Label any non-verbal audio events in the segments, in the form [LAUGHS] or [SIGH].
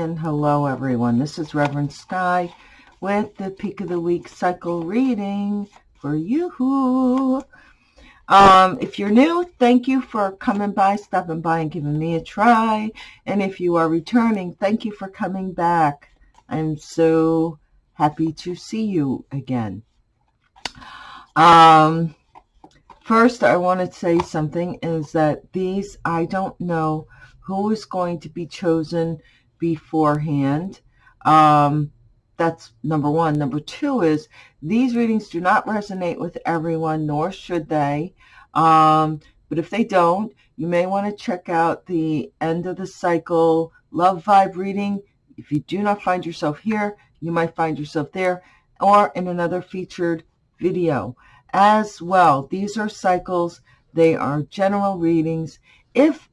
and hello everyone. This is Reverend Sky with the Peak of the Week cycle reading for you. Um, if you're new, thank you for coming by, stopping by and giving me a try. And if you are returning, thank you for coming back. I'm so happy to see you again. Um, first, I want to say something is that these, I don't know who is going to be chosen beforehand. Um, that's number one. Number two is these readings do not resonate with everyone, nor should they. Um, but if they don't, you may want to check out the end of the cycle love vibe reading. If you do not find yourself here, you might find yourself there or in another featured video as well. These are cycles. They are general readings. If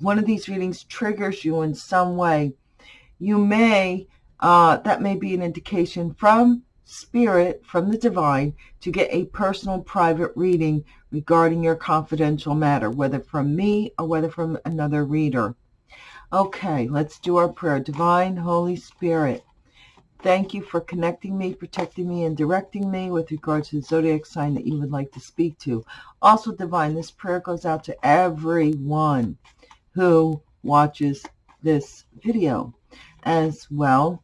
one of these readings triggers you in some way, you may, uh, that may be an indication from spirit, from the divine, to get a personal private reading regarding your confidential matter, whether from me or whether from another reader. Okay, let's do our prayer. Divine Holy Spirit, thank you for connecting me, protecting me, and directing me with regards to the zodiac sign that you would like to speak to. Also, Divine, this prayer goes out to everyone who watches this video. As well,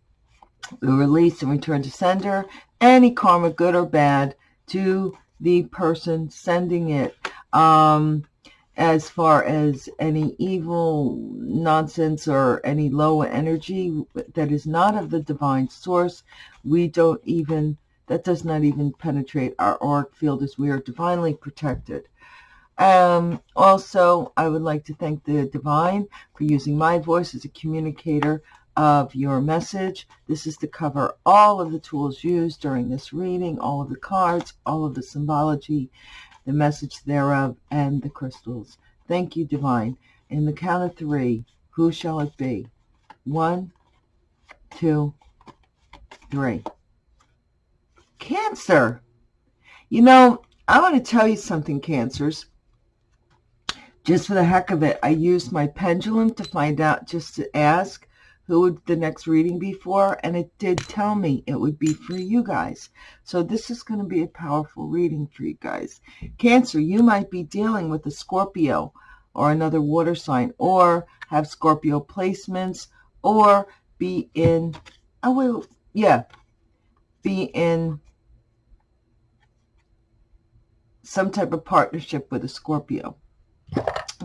we release and return to sender any karma, good or bad, to the person sending it. Um, as far as any evil nonsense or any low energy that is not of the divine source, we don't even, that does not even penetrate our auric field as we are divinely protected. Um, also, I would like to thank the Divine for using my voice as a communicator of your message. This is to cover all of the tools used during this reading, all of the cards, all of the symbology, the message thereof, and the crystals. Thank you, Divine. In the count of three, who shall it be? One, two, three. Cancer. You know, I want to tell you something, Cancers just for the heck of it, I used my pendulum to find out, just to ask who would the next reading be for, and it did tell me it would be for you guys. So this is going to be a powerful reading for you guys. Cancer, you might be dealing with a Scorpio or another water sign, or have Scorpio placements, or be in, I will, yeah, be in some type of partnership with a Scorpio.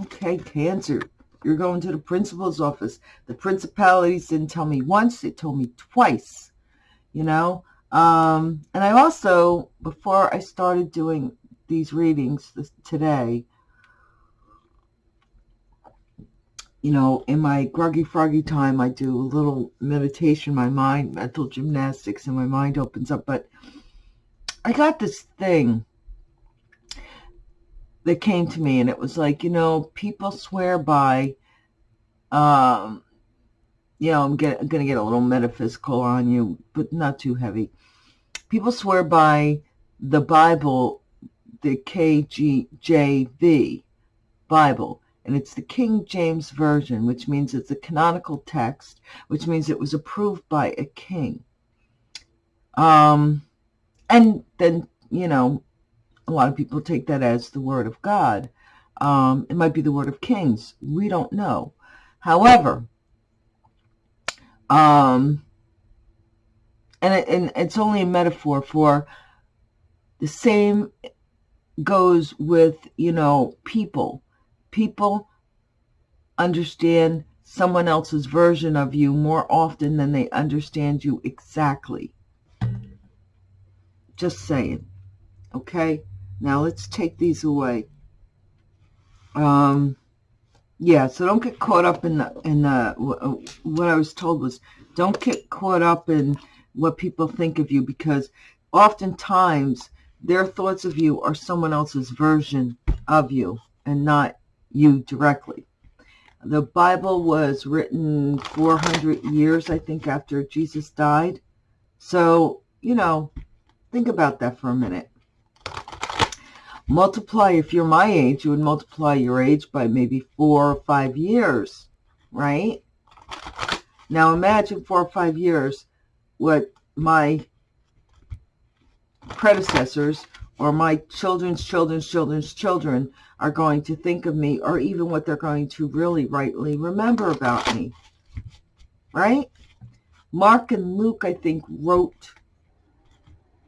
Okay, Cancer, you're going to the principal's office. The principalities didn't tell me once, they told me twice, you know. Um, and I also, before I started doing these readings this, today, you know, in my groggy froggy time, I do a little meditation, my mind, mental gymnastics, and my mind opens up. But I got this thing that came to me and it was like, you know, people swear by, um, you know, I'm, get, going to get a little metaphysical on you, but not too heavy. People swear by the Bible, the KJV Bible, and it's the King James Version, which means it's a canonical text, which means it was approved by a king. Um, and then, you know, a lot of people take that as the word of God. Um, it might be the word of kings. We don't know. However, um, and, it, and it's only a metaphor for the same goes with, you know, people. People understand someone else's version of you more often than they understand you exactly. Just saying. Okay? Now let's take these away. Um, yeah, so don't get caught up in the, in the, what I was told was don't get caught up in what people think of you because oftentimes their thoughts of you are someone else's version of you and not you directly. The Bible was written 400 years, I think, after Jesus died. So, you know, think about that for a minute multiply, if you're my age, you would multiply your age by maybe four or five years, right? Now imagine four or five years what my predecessors or my children's children's children's children are going to think of me or even what they're going to really rightly remember about me. Right? Mark and Luke, I think, wrote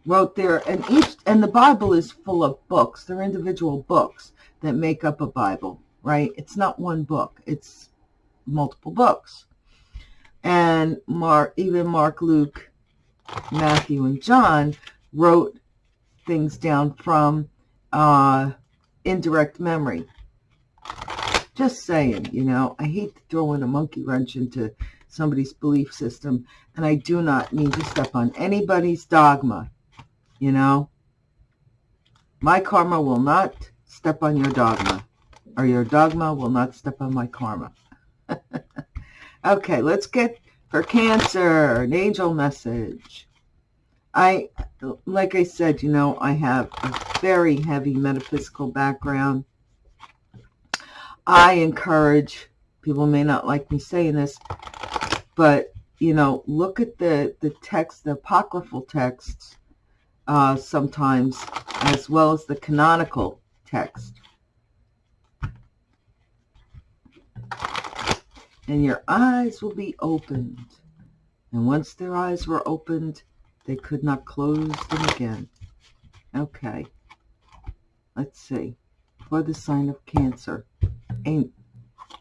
wrote there and each and the Bible is full of books. They're individual books that make up a Bible, right? It's not one book. It's multiple books. And Mark, even Mark, Luke, Matthew, and John wrote things down from uh, indirect memory. Just saying, you know, I hate to throw in a monkey wrench into somebody's belief system, and I do not mean to step on anybody's dogma, you know. My karma will not step on your dogma, or your dogma will not step on my karma. [LAUGHS] okay, let's get for Cancer, an angel message. I, like I said, you know, I have a very heavy metaphysical background. I encourage, people may not like me saying this, but, you know, look at the, the text, the apocryphal texts uh, sometimes, as well as the canonical text. And your eyes will be opened. And once their eyes were opened, they could not close them again. Okay. Let's see. For the sign of Cancer.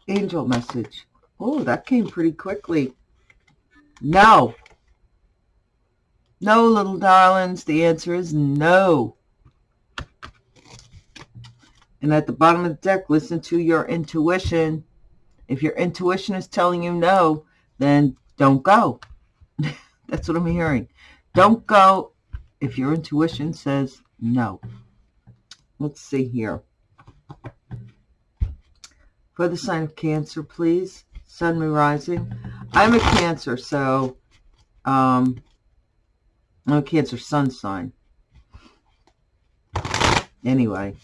Angel message. Oh, that came pretty quickly. No. No, little darlings. The answer is no. And at the bottom of the deck, listen to your intuition. If your intuition is telling you no, then don't go. [LAUGHS] That's what I'm hearing. Don't go if your intuition says no. Let's see here. For the sign of Cancer, please. Sun, Moon, Rising. I'm a Cancer, so um, I'm a Cancer Sun sign. Anyway,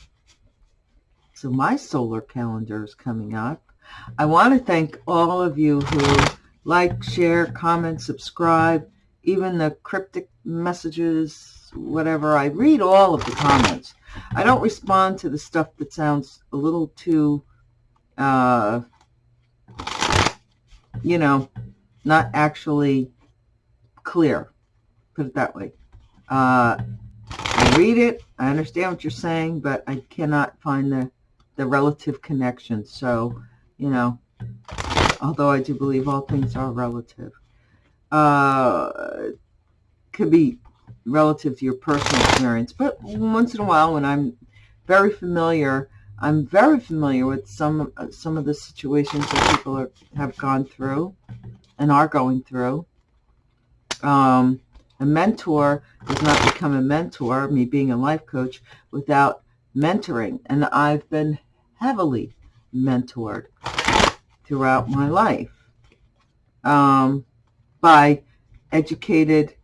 so my solar calendar is coming up. I want to thank all of you who like, share, comment, subscribe, even the cryptic messages, whatever. I read all of the comments. I don't respond to the stuff that sounds a little too, uh, you know, not actually clear. Put it that way. Uh, I read it. I understand what you're saying, but I cannot find the, the relative connection. So, you know, although I do believe all things are relative uh, could be relative to your personal experience. But once in a while, when I'm very familiar, I'm very familiar with some some of the situations that people are, have gone through and are going through. Um, a mentor does not become a mentor, me being a life coach, without mentoring. And I've been heavily mentored throughout my life. Um, by educated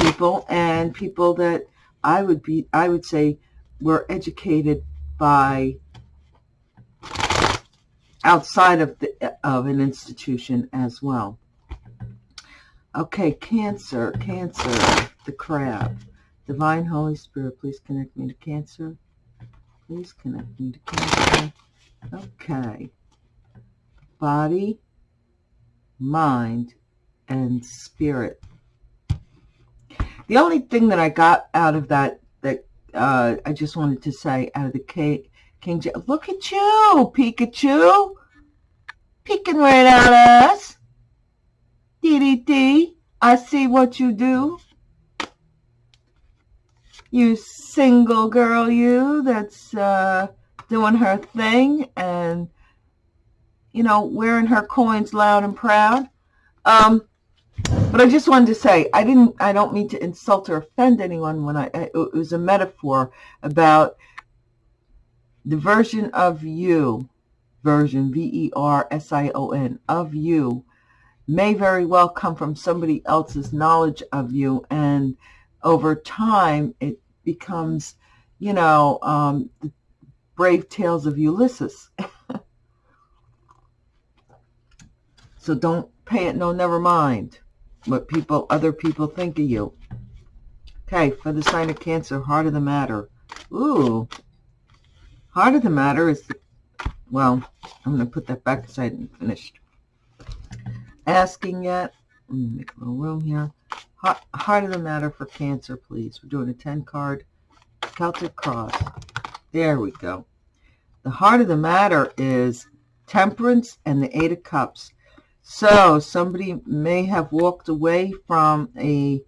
people and people that I would be, I would say were educated by outside of the of an institution as well. Okay, Cancer, Cancer, the crab. Divine Holy Spirit, please connect me to Cancer. Please connect me to Cancer. Okay. Body, mind, and spirit. The only thing that I got out of that, that uh, I just wanted to say out of the cake King, King look at you, Pikachu, peeking right at us. DDD, I see what you do. You single girl, you, that's uh, doing her thing and, you know, wearing her coins loud and proud. Um, but I just wanted to say, I didn't, I don't mean to insult or offend anyone when I, it was a metaphor about the version of you, version, V-E-R-S-I-O-N, of you, may very well come from somebody else's knowledge of you. And over time, it becomes, you know, um, the brave tales of Ulysses. [LAUGHS] so don't pay it no, never mind what people, other people think of you. Okay, for the sign of Cancer, heart of the matter. Ooh, heart of the matter is, well, I'm going to put that back aside and finished asking yet. Let me make a little room here. Heart, of the matter for Cancer, please. We're doing a 10 card Celtic cross. There we go. The heart of the matter is temperance and the eight of cups. So somebody may have walked away from a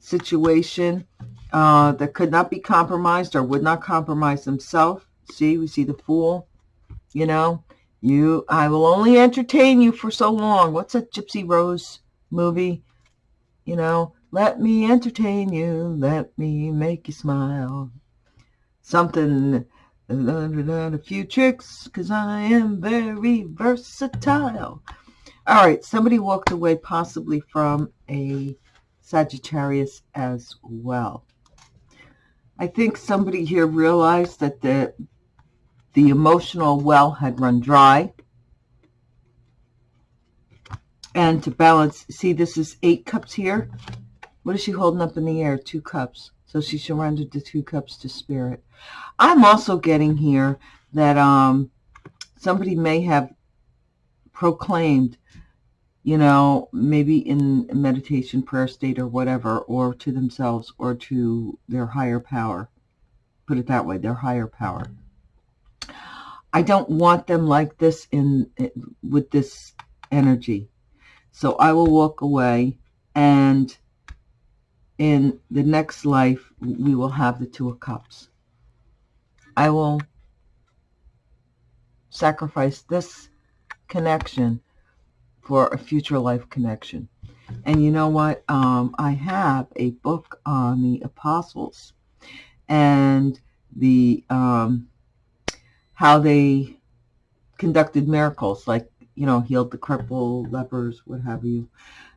situation uh, that could not be compromised or would not compromise themselves. See, we see the fool, you know, you, I will only entertain you for so long. What's that Gypsy Rose movie? You know, let me entertain you. Let me make you smile. Something a few tricks because I am very versatile. All right, somebody walked away possibly from a Sagittarius as well. I think somebody here realized that the the emotional well had run dry. And to balance, see this is eight cups here. What is she holding up in the air? Two cups. So she surrendered the two cups to spirit. I'm also getting here that um, somebody may have proclaimed, you know, maybe in meditation, prayer state or whatever, or to themselves or to their higher power. Put it that way, their higher power. I don't want them like this in with this energy. So I will walk away and in the next life, we will have the Two of Cups. I will sacrifice this connection for a future life connection. And you know what? Um, I have a book on the apostles and the um, how they conducted miracles, like you know, healed the cripple, lepers, what have you.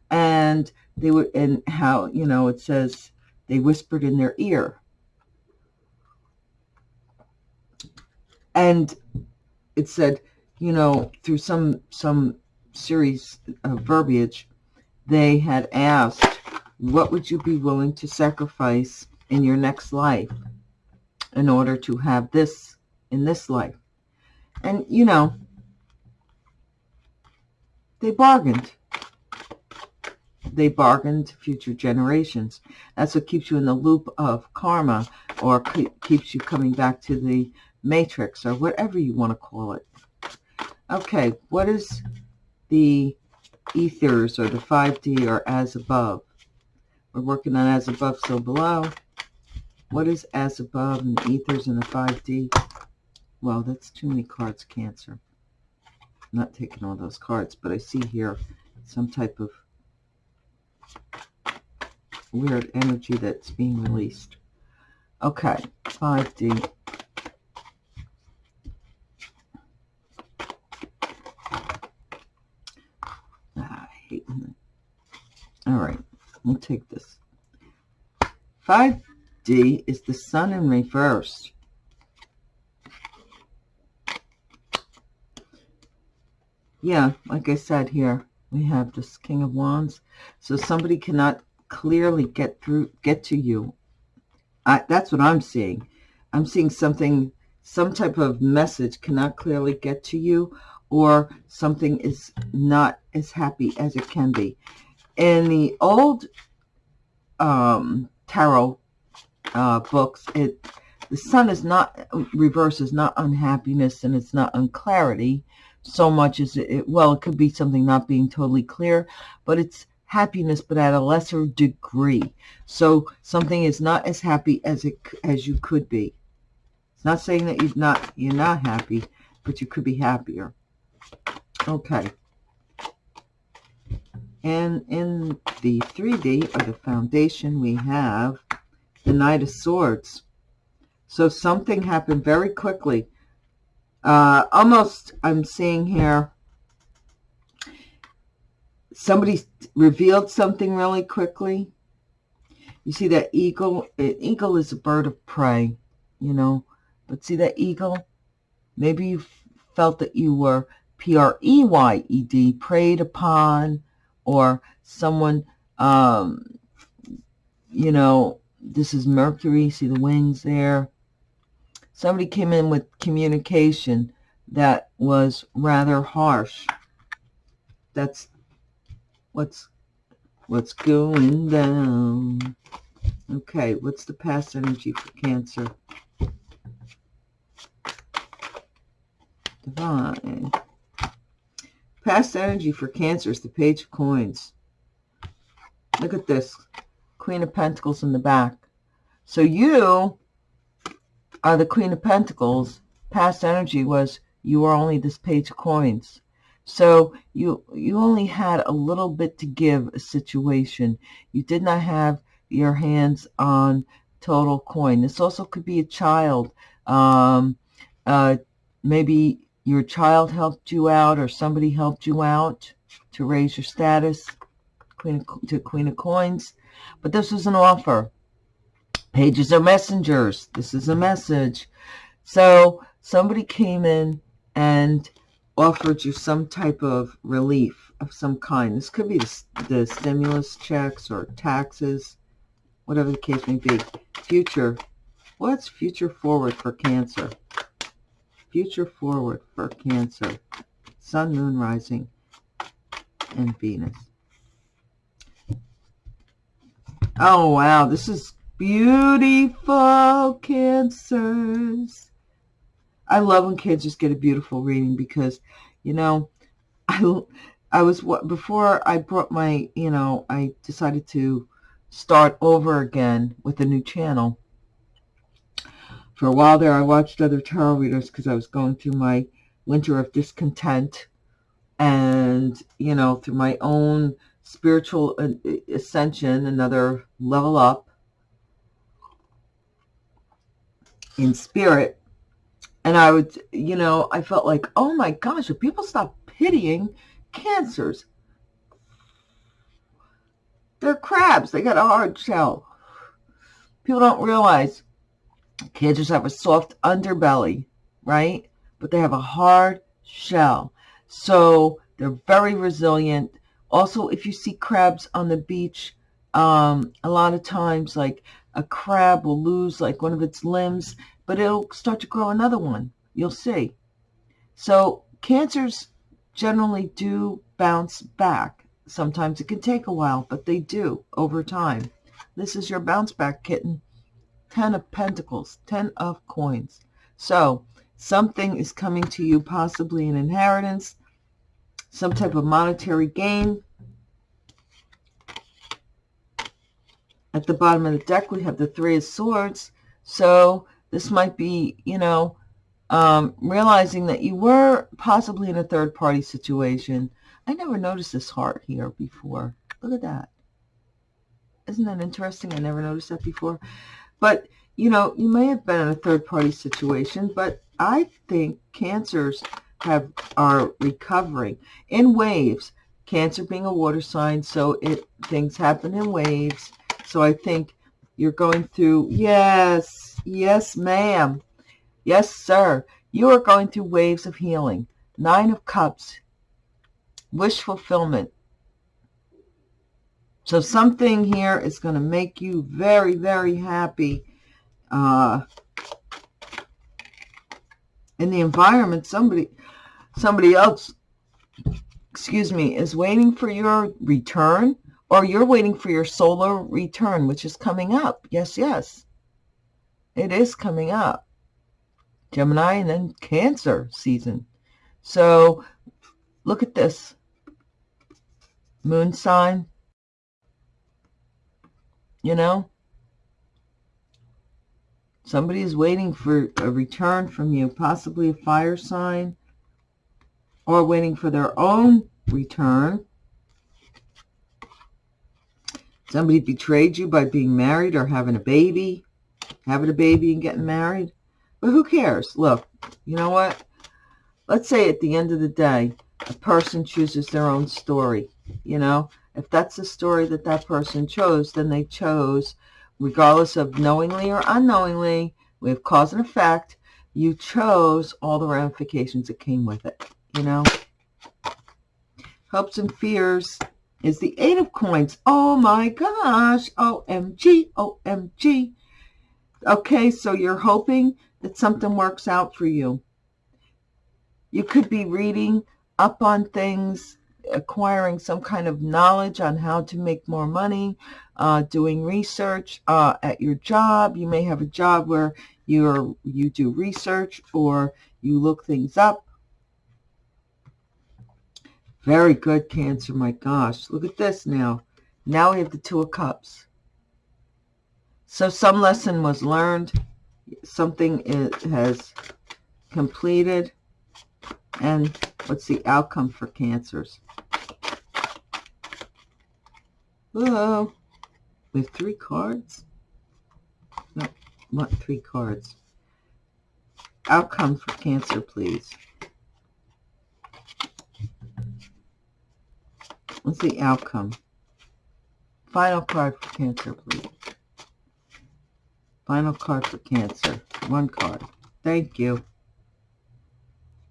And they were and how you know it says they whispered in their ear. And it said you know through some some series of verbiage they had asked what would you be willing to sacrifice in your next life in order to have this in this life and you know they bargained they bargain to future generations. That's what keeps you in the loop of karma or keeps you coming back to the matrix or whatever you want to call it. Okay, what is the ethers or the 5D or as above? We're working on as above, so below. What is as above and the ethers and the 5D? Well, that's too many cards, Cancer. I'm not taking all those cards, but I see here some type of weird energy that's being released. Okay, 5D. Ah, I hate. All right, we'll take this. 5D is the sun in reverse. Yeah, like I said here, we have this King of Wands. So somebody cannot clearly get through, get to you. I, that's what I'm seeing. I'm seeing something, some type of message cannot clearly get to you or something is not as happy as it can be. In the old um, tarot uh, books, it the sun is not, reverse is not unhappiness and it's not unclarity so much as it, well, it could be something not being totally clear, but it's happiness, but at a lesser degree. So something is not as happy as it as you could be. It's not saying that you're not you're not happy, but you could be happier. Okay. And in the 3D or the foundation, we have the Knight of Swords. So something happened very quickly. Uh, almost, I'm seeing here, somebody revealed something really quickly. You see that eagle? An eagle is a bird of prey, you know. But see that eagle? Maybe you felt that you were P-R-E-Y-E-D, preyed upon, or someone, um, you know, this is Mercury, see the wings there. Somebody came in with communication that was rather harsh. That's what's what's going down. Okay, what's the past energy for Cancer? Divine. Past energy for Cancer is the Page of Coins. Look at this. Queen of Pentacles in the back. So you are the Queen of Pentacles. Past energy was you were only this Page of Coins. So you you only had a little bit to give a situation. You did not have your hands on total coin. This also could be a child. Um, uh, maybe your child helped you out or somebody helped you out to raise your status queen of, to queen of coins. But this was an offer. Pages are messengers. This is a message. So somebody came in and offered you some type of relief of some kind. This could be the, the stimulus checks or taxes whatever the case may be. Future. What's future forward for Cancer? Future forward for Cancer. Sun, Moon, Rising, and Venus. Oh, wow. This is beautiful, Cancers. I love when kids just get a beautiful reading because, you know, [LAUGHS] I, I was, before I brought my, you know, I decided to start over again with a new channel. For a while there, I watched other tarot readers because I was going through my winter of discontent and, you know, through my own spiritual uh, ascension, another level up in spirit. And I would, you know, I felt like, oh my gosh, if people stop pitying cancers, they're crabs. They got a hard shell. People don't realize cancers have a soft underbelly, right? But they have a hard shell. So they're very resilient. Also, if you see crabs on the beach, um, a lot of times, like a crab will lose like one of its limbs, but it'll start to grow another one. You'll see. So cancers generally do bounce back. Sometimes it can take a while, but they do over time. This is your bounce back kitten. Ten of Pentacles, Ten of Coins. So something is coming to you, possibly an inheritance, some type of monetary gain. At the bottom of the deck, we have the Three of Swords. So this might be, you know, um, realizing that you were possibly in a third-party situation I never noticed this heart here before. Look at that. Isn't that interesting? I never noticed that before. But, you know, you may have been in a third-party situation, but I think cancers have are recovering in waves. Cancer being a water sign, so it things happen in waves. So I think you're going through, yes, yes, ma'am. Yes, sir. You are going through waves of healing. Nine of Cups wish fulfillment. So something here is going to make you very, very happy. Uh, in the environment, somebody, somebody else, excuse me, is waiting for your return or you're waiting for your solar return, which is coming up. Yes, yes. It is coming up. Gemini and then Cancer season. So look at this moon sign, you know, somebody is waiting for a return from you, possibly a fire sign, or waiting for their own return. Somebody betrayed you by being married or having a baby, having a baby and getting married. But who cares? Look, you know what? Let's say at the end of the day, a person chooses their own story. You know, if that's the story that that person chose, then they chose, regardless of knowingly or unknowingly, we have cause and effect, you chose all the ramifications that came with it, you know. hopes and fears is the eight of coins. Oh my gosh. OMG, OMG. Okay, so you're hoping that something works out for you. You could be reading up on things, acquiring some kind of knowledge on how to make more money, uh, doing research uh, at your job. You may have a job where you're you do research or you look things up. Very good, Cancer. My gosh, look at this now. Now we have the Two of Cups. So some lesson was learned. Something is, has completed. And what's the outcome for cancers? Uh, Whoa. With three cards? No, what three cards? Outcome for cancer, please. What's the outcome? Final card for cancer, please. Final card for Cancer. One card. Thank you.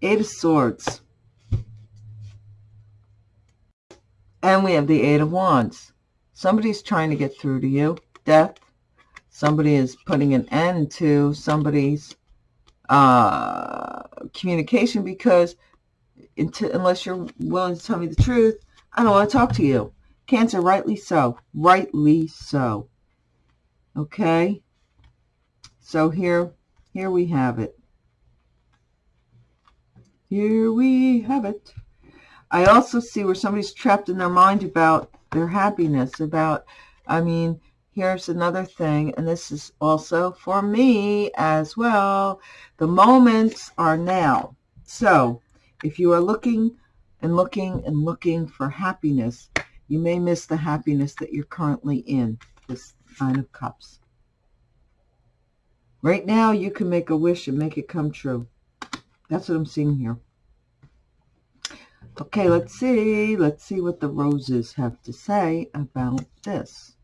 Eight of Swords. And we have the Eight of Wands. Somebody's trying to get through to you. Death. Somebody is putting an end to somebody's uh, communication because unless you're willing to tell me the truth, I don't want to talk to you. Cancer, rightly so. Rightly so. Okay? So here, here we have it. Here we have it. I also see where somebody's trapped in their mind about their happiness, about, I mean, here's another thing, and this is also for me as well. The moments are now. So if you are looking and looking and looking for happiness, you may miss the happiness that you're currently in, this Nine of Cups. Right now, you can make a wish and make it come true. That's what I'm seeing here. Okay, let's see. Let's see what the roses have to say about this.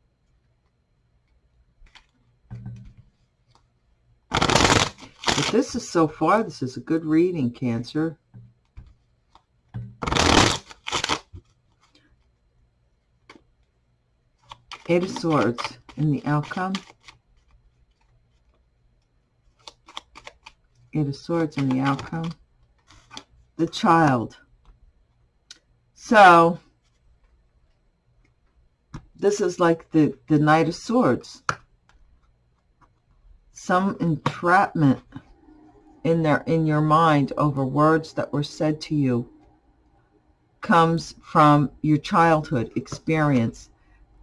But this is so far, this is a good reading, Cancer. Eight of Swords in the outcome. Eight of Swords and the outcome. The child. So, this is like the, the Knight of Swords. Some entrapment in there in your mind over words that were said to you comes from your childhood experience.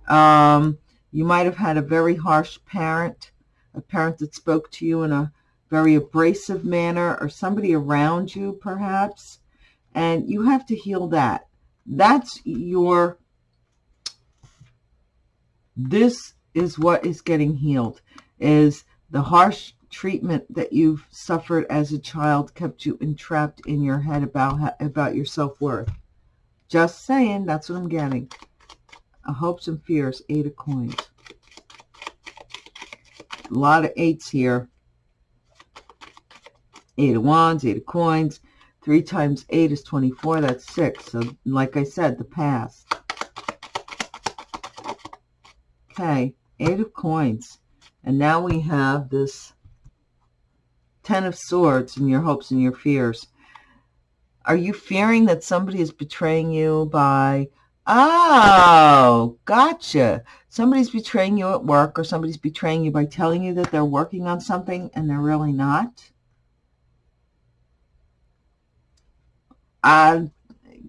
Um, you might have had a very harsh parent, a parent that spoke to you in a very abrasive manner or somebody around you perhaps and you have to heal that. That's your this is what is getting healed is the harsh treatment that you've suffered as a child kept you entrapped in your head about about your self-worth. Just saying that's what i'm getting hopes and fears eight of coins a lot of eights here Eight of Wands, Eight of Coins. Three times eight is 24. That's six. So, like I said, the past. Okay, Eight of Coins. And now we have this Ten of Swords and your hopes and your fears. Are you fearing that somebody is betraying you by, oh, gotcha. Somebody's betraying you at work or somebody's betraying you by telling you that they're working on something and they're really not? I,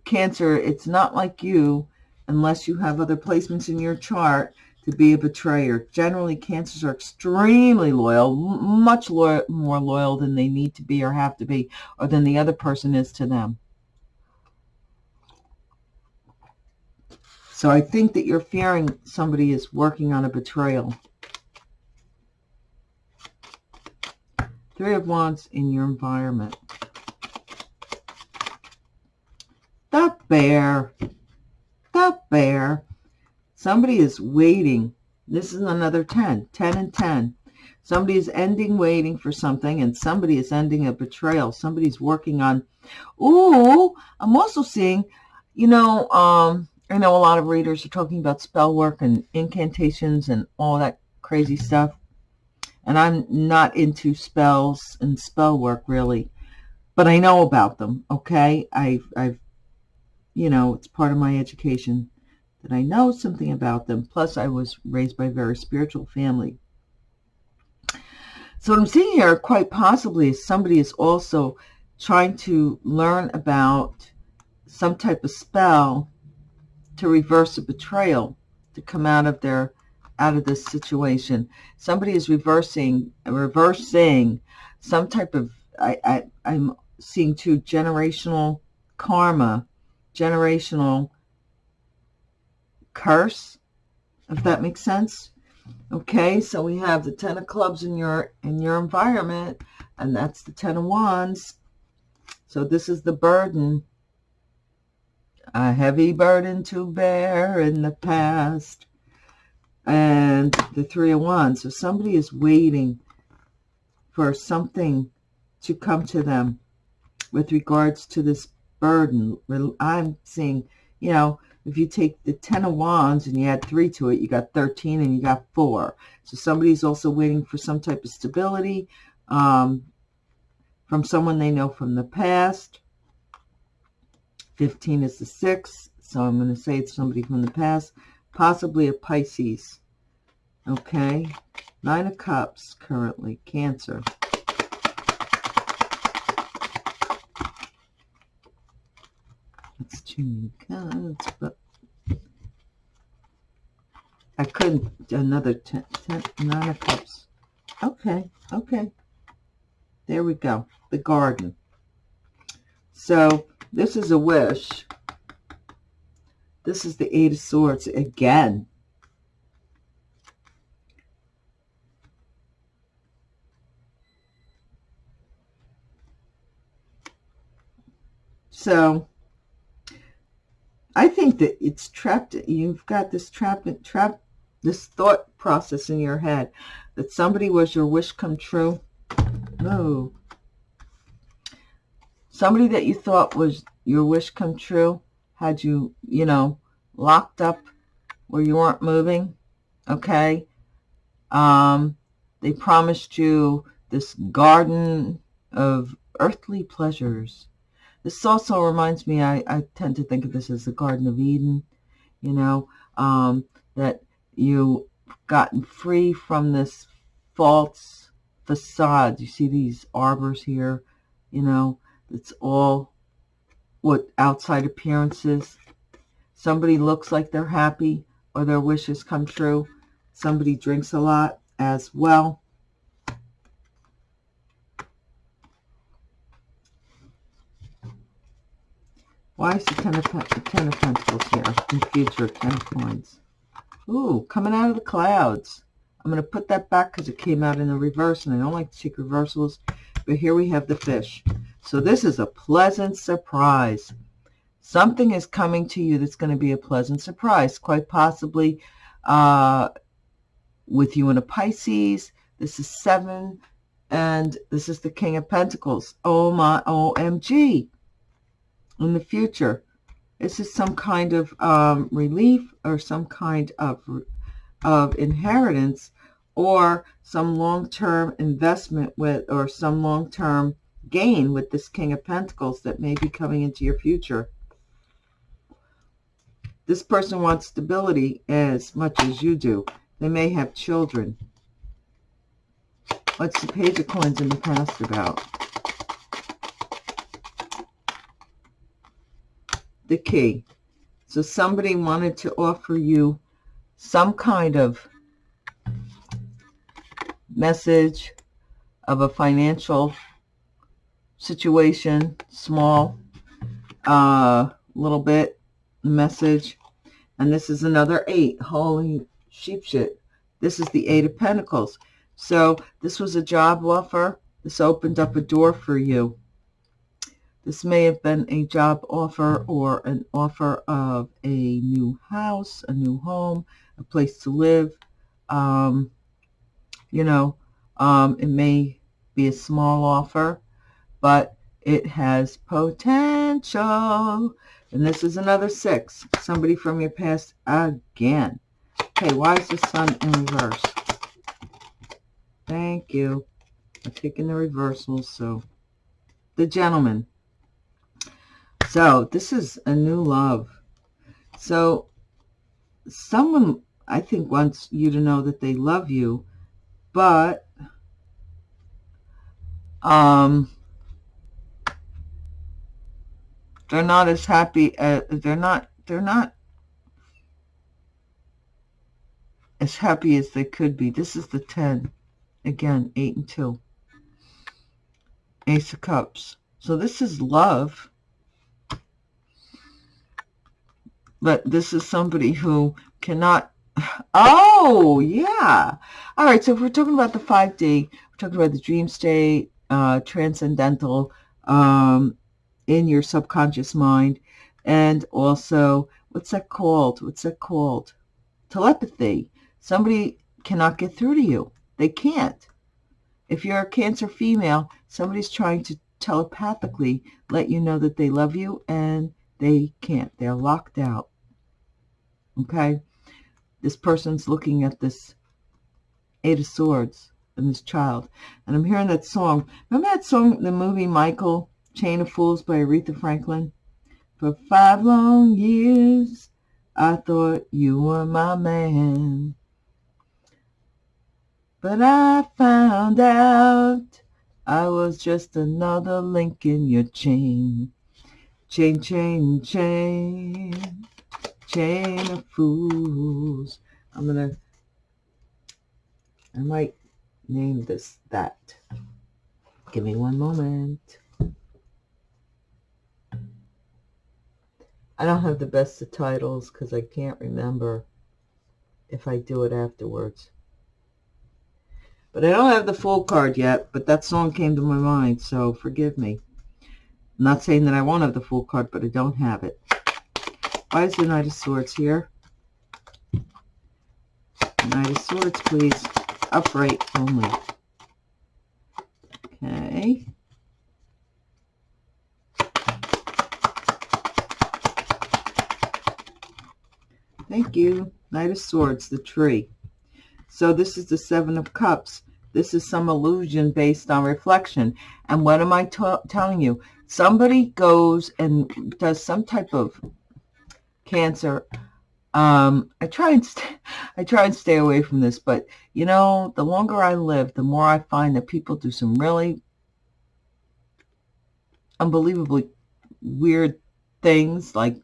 Cancer, it's not like you, unless you have other placements in your chart, to be a betrayer. Generally, Cancers are extremely loyal, much more loyal than they need to be or have to be, or than the other person is to them. So I think that you're fearing somebody is working on a betrayal. Three of Wands in your environment. The bear. The bear. Somebody is waiting. This is another 10. 10 and 10. Somebody is ending waiting for something, and somebody is ending a betrayal. Somebody's working on... Ooh, I'm also seeing you know, um, I know a lot of readers are talking about spell work and incantations and all that crazy stuff. And I'm not into spells and spell work really, but I know about them. Okay. I've, I've, you know, it's part of my education that I know something about them. Plus I was raised by a very spiritual family. So what I'm seeing here quite possibly is somebody is also trying to learn about some type of spell to reverse a betrayal, to come out of their out of this situation. Somebody is reversing reversing some type of I, I I'm seeing two generational karma, generational curse, if that makes sense. Okay, so we have the Ten of Clubs in your in your environment, and that's the Ten of Wands. So this is the burden a heavy burden to bear in the past. And the Three of Wands. So somebody is waiting for something to come to them with regards to this burden. I'm seeing, you know, if you take the Ten of Wands and you add three to it, you got 13 and you got four. So somebody's also waiting for some type of stability um, from someone they know from the past. 15 is the 6, so I'm going to say it's somebody from the past, possibly a Pisces. Okay, Nine of Cups currently, Cancer. That's too many cards, but I couldn't, another ten, ten, Nine of Cups. Okay, okay. There we go, the garden. So this is a wish. This is the Eight of Swords again. So I think that it's trapped. You've got this trap, trap, this thought process in your head that somebody was your wish come true. No, somebody that you thought was your wish come true had you, you know, locked up where you weren't moving, okay? Um, they promised you this garden of earthly pleasures. This also reminds me, I, I tend to think of this as the Garden of Eden, you know, um, that you gotten free from this false facade. You see these arbors here, you know, it's all what outside appearances. Somebody looks like they're happy or their wishes come true. Somebody drinks a lot as well. Why is the Ten of, ten of Pentacles here in future? Ten of Coins. Ooh, coming out of the clouds. I'm going to put that back because it came out in the reverse, and I don't like to take reversals. But here we have the fish. So this is a pleasant surprise. Something is coming to you that's going to be a pleasant surprise, quite possibly uh, with you in a Pisces. This is seven, and this is the King of Pentacles. Oh my, OMG. In the future, this is some kind of um, relief or some kind of, of inheritance or some long-term investment with or some long-term gain with this King of Pentacles that may be coming into your future. This person wants stability as much as you do. They may have children. What's the Page of Coins in the past about? The key. So somebody wanted to offer you some kind of message of a financial situation, small, uh, little bit message. And this is another eight. Holy sheep shit. This is the eight of pentacles. So this was a job offer. This opened up a door for you. This may have been a job offer or an offer of a new house, a new home, a place to live. Um, you know, um, it may be a small offer but it has potential And this is another six. Somebody from your past again. Okay, why is the sun in reverse? Thank you. I'm taking the reversals, so the gentleman. So this is a new love. So someone, I think, wants you to know that they love you, but um, they're not as happy. As, they're not. They're not as happy as they could be. This is the 10. Again, 8 and 2. Ace of Cups. So this is love. But this is somebody who cannot... [SIGHS] Oh, yeah. All right, so if we're talking about the 5D, we're talking about the dream state, uh, transcendental, um, in your subconscious mind, and also, what's that called? What's that called? Telepathy. Somebody cannot get through to you. They can't. If you're a Cancer female, somebody's trying to telepathically let you know that they love you and they can't. They're locked out. Okay? This person's looking at this Eight of Swords and this child. And I'm hearing that song. Remember that song, the movie Michael, Chain of Fools by Aretha Franklin? For five long years, I thought you were my man. But I found out I was just another link in your chain. Chain, chain, chain, chain of fools. I'm going to, I might name this that. Give me one moment. I don't have the best of titles because I can't remember if I do it afterwards. But I don't have the full card yet, but that song came to my mind, so forgive me. I'm not saying that I won't have the full card, but I don't have it. Why is the Knight of Swords here? Knight of Swords, please. Upright only. Okay. Thank you. Knight of Swords, the tree. So this is the Seven of Cups. This is some illusion based on reflection. And what am I telling you? Somebody goes and does some type of cancer. Um, I try and [LAUGHS] I try and stay away from this, but you know, the longer I live, the more I find that people do some really unbelievably weird things. Like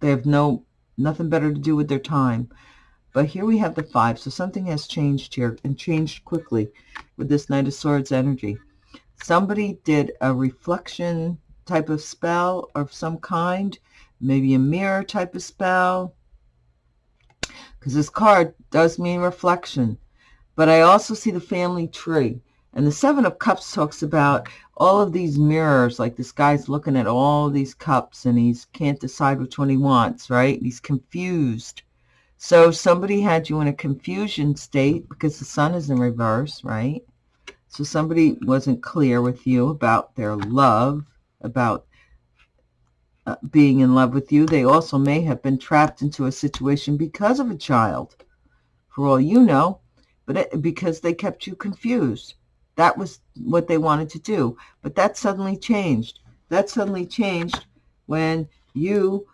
they have no nothing better to do with their time. But here we have the five. So something has changed here and changed quickly with this Knight of Swords energy. Somebody did a reflection type of spell of some kind, maybe a mirror type of spell, because this card does mean reflection. But I also see the family tree. And the Seven of Cups talks about all of these mirrors, like this guy's looking at all these cups and he can't decide which one he wants, right? He's confused. So somebody had you in a confusion state because the sun is in reverse, right? So somebody wasn't clear with you about their love, about uh, being in love with you. They also may have been trapped into a situation because of a child, for all you know, but it, because they kept you confused. That was what they wanted to do. But that suddenly changed. That suddenly changed when you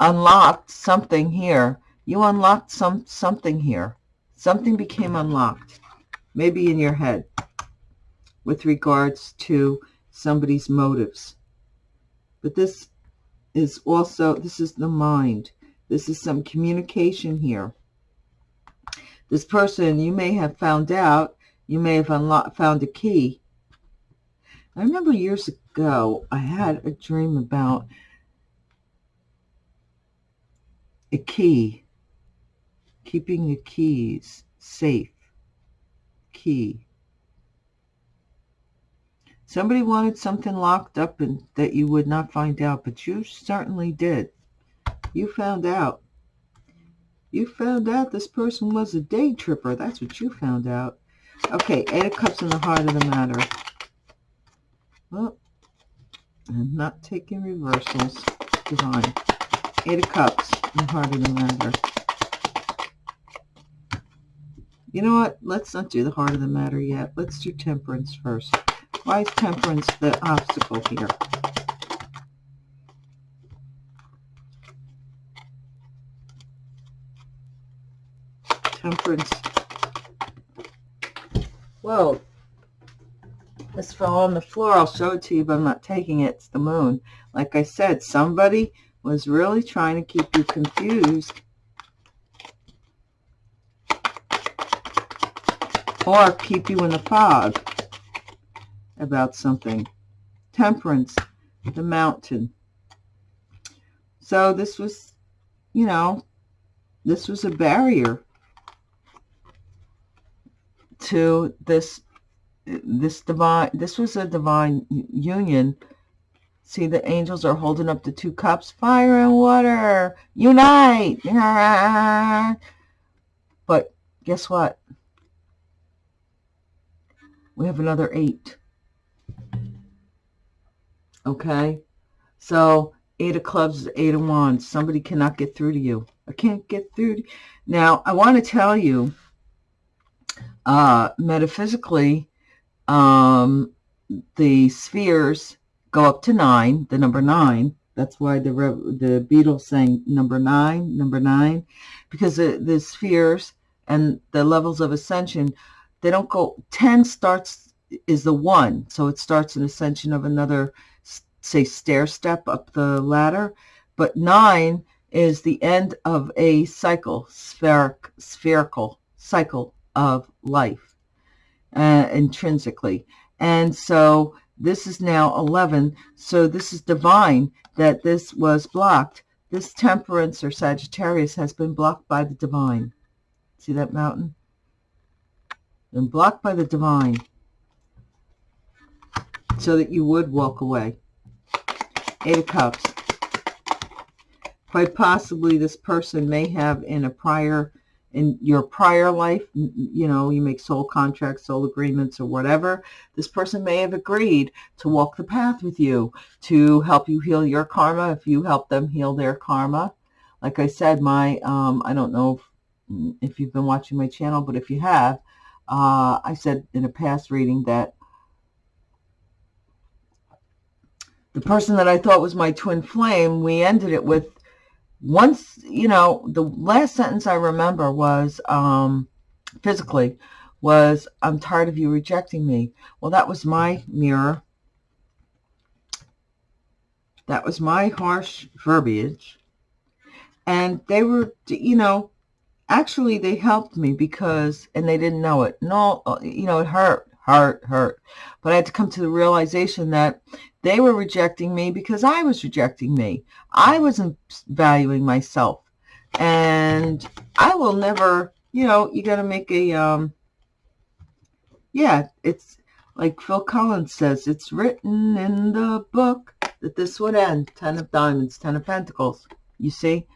unlocked something here. You unlocked some something here. Something became unlocked, maybe in your head, with regards to somebody's motives. But this is also, this is the mind. This is some communication here. This person, you may have found out, you may have unlocked, found a key. I remember years ago, I had a dream about a key, keeping the keys safe, key. Somebody wanted something locked up and that you would not find out, but you certainly did. You found out. You found out this person was a day tripper. That's what you found out. Okay, Eight of Cups in the heart of the matter. Oh, I'm not taking reversals. Divine. Eight of Cups. in The heart of the matter. You know what? Let's not do the heart of the matter yet. Let's do temperance first. Why is temperance the obstacle here? Temperance. Whoa. This fell on the floor. I'll show it to you, but I'm not taking it. It's the moon. Like I said, somebody was really trying to keep you confused. Or keep you in the fog about something. Temperance, the mountain. So this was, you know, this was a barrier to this this divine this was a divine union. See the angels are holding up the two cups fire and water unite! [LAUGHS] But guess what? We have another eight. Okay? So eight of clubs is eight of wands. Somebody cannot get through to you. I can't get through now i want to tell you uh metaphysically um, the spheres go up to nine, the number nine. That's why the the Beatles saying number nine, number nine, because the, the spheres and the levels of ascension, they don't go, 10 starts, is the one. So it starts an ascension of another, say, stair step up the ladder. But nine is the end of a cycle, spheric, spherical cycle of life uh, intrinsically. And so this is now 11. So this is divine that this was blocked. This temperance or Sagittarius has been blocked by the divine. See that mountain? Been blocked by the divine so that you would walk away. Eight of Cups. Quite possibly this person may have in a prior in your prior life, you know, you make soul contracts, soul agreements or whatever, this person may have agreed to walk the path with you, to help you heal your karma if you help them heal their karma. Like I said, my, um, I don't know if, if you've been watching my channel, but if you have, uh, I said in a past reading that the person that I thought was my twin flame, we ended it with once, you know, the last sentence I remember was, um, physically, was, I'm tired of you rejecting me. Well, that was my mirror. That was my harsh verbiage. And they were, you know, actually they helped me because, and they didn't know it. No, you know, it hurt, hurt, hurt. But I had to come to the realization that they were rejecting me because I was rejecting me. I wasn't valuing myself. And I will never, you know, you got to make a, um, yeah, it's like Phil Collins says, it's written in the book that this would end. Ten of Diamonds, Ten of Pentacles. You see?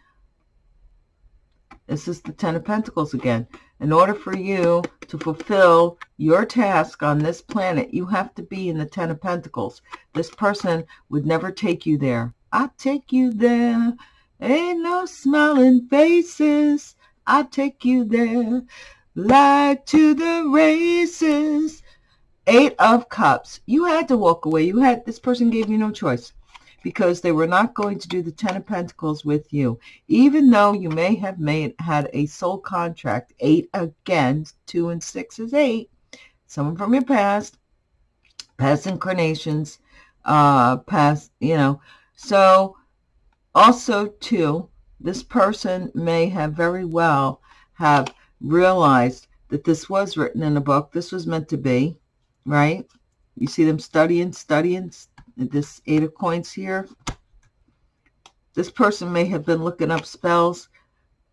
This is the Ten of Pentacles again. In order for you to fulfill your task on this planet, you have to be in the Ten of Pentacles. This person would never take you there. I take you there. Ain't no smiling faces. I take you there. Like to the races. Eight of Cups. You had to walk away. You had This person gave you no choice because they were not going to do the Ten of Pentacles with you. Even though you may have made had a soul contract, eight again, two and six is eight. Someone from your past, past incarnations, uh, past, you know. So also too, this person may have very well have realized that this was written in a book. This was meant to be, right? You see them studying, studying, this eight of coins here. This person may have been looking up spells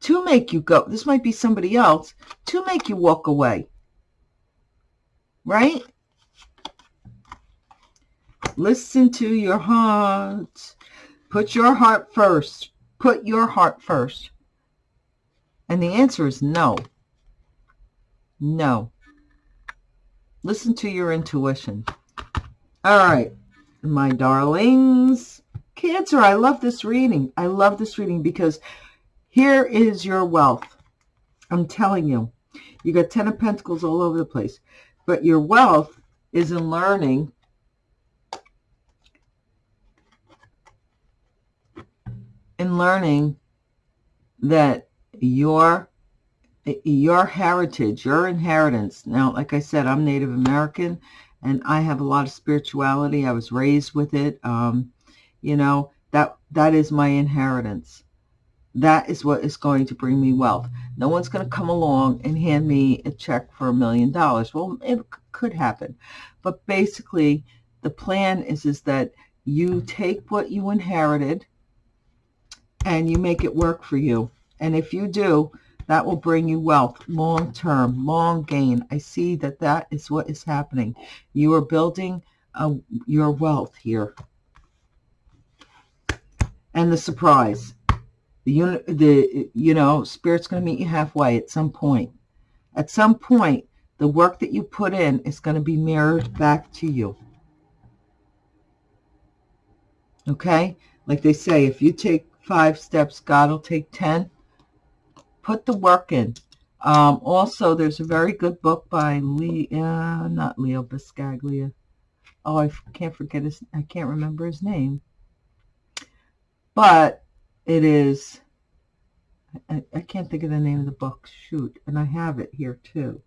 to make you go. This might be somebody else to make you walk away. Right? Listen to your heart. Put your heart first. Put your heart first. And the answer is no. No. Listen to your intuition. All right. My darlings. Cancer, I love this reading. I love this reading because here is your wealth. I'm telling you. You got Ten of Pentacles all over the place. But your wealth is in learning in learning that your your heritage, your inheritance. Now, like I said, I'm Native American and I have a lot of spirituality. I was raised with it. Um, you know, that that is my inheritance. That is what is going to bring me wealth. No one's going to come along and hand me a check for a million dollars. Well, it could happen. But basically, the plan is, is that you take what you inherited and you make it work for you. And if you do, that will bring you wealth, long term, long gain. I see that that is what is happening. You are building uh, your wealth here. And the surprise. The, the you know, Spirit's going to meet you halfway at some point. At some point, the work that you put in is going to be mirrored back to you. Okay? Like they say, if you take five steps, God will take ten put the work in. Um, also, there's a very good book by Lee, uh, not Leo Buscaglia. Oh, I can't forget his, I can't remember his name. But it is, I, I can't think of the name of the book. Shoot, and I have it here too.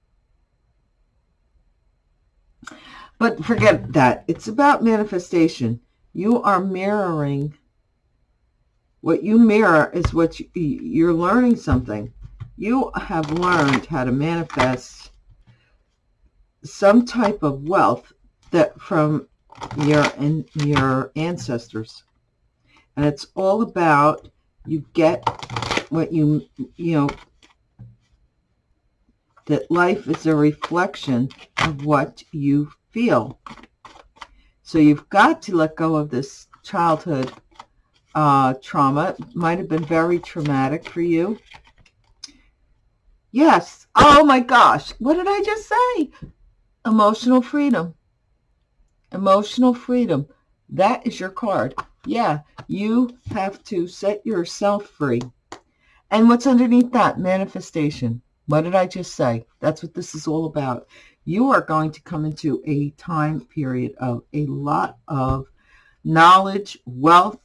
But forget that. It's about manifestation. You are mirroring what you mirror is what you, you're learning something. You have learned how to manifest some type of wealth that from your and your ancestors. And it's all about you get what you, you know, that life is a reflection of what you feel. So you've got to let go of this childhood uh, trauma. Might have been very traumatic for you. Yes. Oh my gosh. What did I just say? Emotional freedom. Emotional freedom. That is your card. Yeah, you have to set yourself free. And what's underneath that? Manifestation. What did I just say? That's what this is all about. You are going to come into a time period of a lot of knowledge, wealth,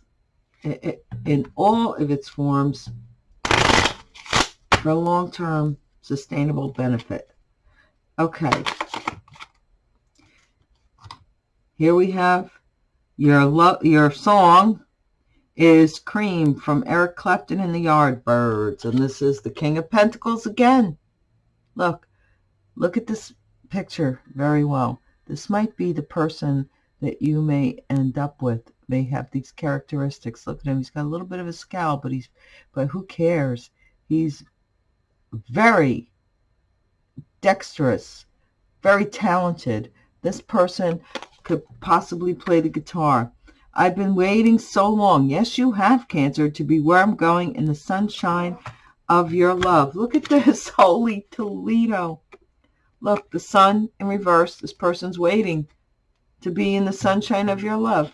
in all of its forms for long-term sustainable benefit. Okay. Here we have your love, your song is Cream from Eric Clapton and the Yardbirds. And this is the King of Pentacles again. Look, look at this picture very well. This might be the person that you may end up with may have these characteristics. Look at him. He's got a little bit of a scowl, but he's, but who cares? He's very dexterous, very talented. This person could possibly play the guitar. I've been waiting so long. Yes, you have, Cancer, to be where I'm going in the sunshine of your love. Look at this. [LAUGHS] Holy Toledo. Look, the sun in reverse. This person's waiting to be in the sunshine of your love.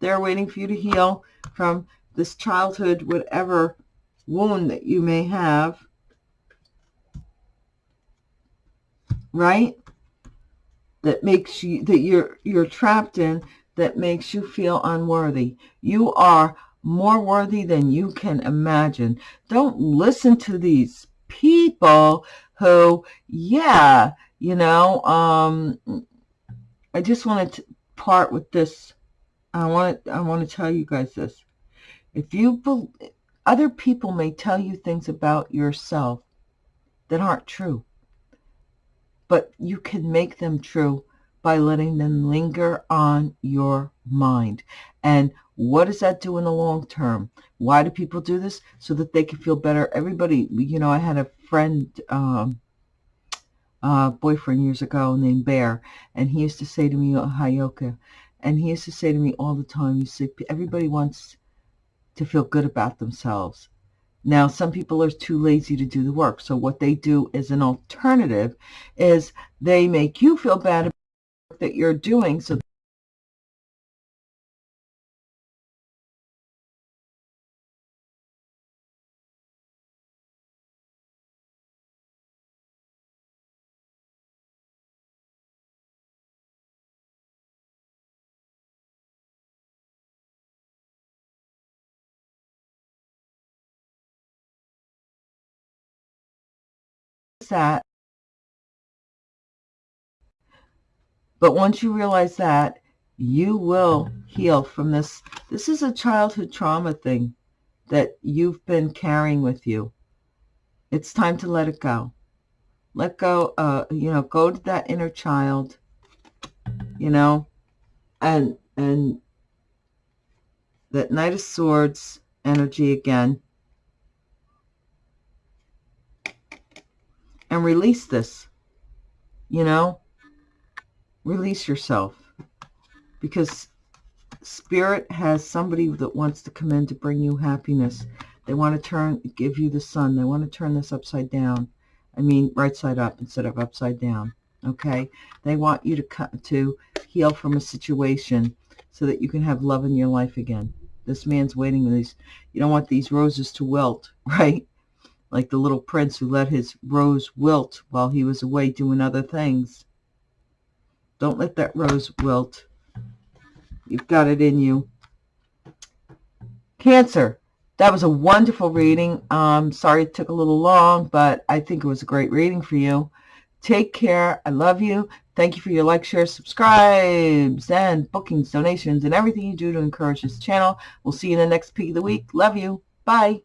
They're waiting for you to heal from this childhood, whatever wound that you may have. Right? That makes you, that you're, you're trapped in, that makes you feel unworthy. You are more worthy than you can imagine. Don't listen to these people who, yeah, you know, um, I just want to part with this I want I want to tell you guys this. If you other people may tell you things about yourself that aren't true, but you can make them true by letting them linger on your mind. And what does that do in the long term? Why do people do this? So that they can feel better. Everybody, you know, I had a friend, um, uh, boyfriend years ago named Bear, and he used to say to me, Heyoka, and he used to say to me all the time, you see, everybody wants to feel good about themselves. Now, some people are too lazy to do the work. So what they do as an alternative is they make you feel bad about the work that you're doing so that, but once you realize that, you will heal from this. This is a childhood trauma thing that you've been carrying with you. It's time to let it go. Let go, uh, you know, go to that inner child, you know, and, and that Knight of Swords energy again. And release this, you know, release yourself because spirit has somebody that wants to come in to bring you happiness. They want to turn, give you the sun. They want to turn this upside down. I mean, right side up instead of upside down. Okay. They want you to cut to heal from a situation so that you can have love in your life again. This man's waiting these. You don't want these roses to wilt, [LAUGHS] right? Like the little prince who let his rose wilt while he was away doing other things. Don't let that rose wilt. You've got it in you. Cancer. That was a wonderful reading. Um, sorry it took a little long, but I think it was a great reading for you. Take care. I love you. Thank you for your like, share, subscribes, and bookings, donations, and everything you do to encourage this channel. We'll see you in the next peak of the week. Love you. Bye.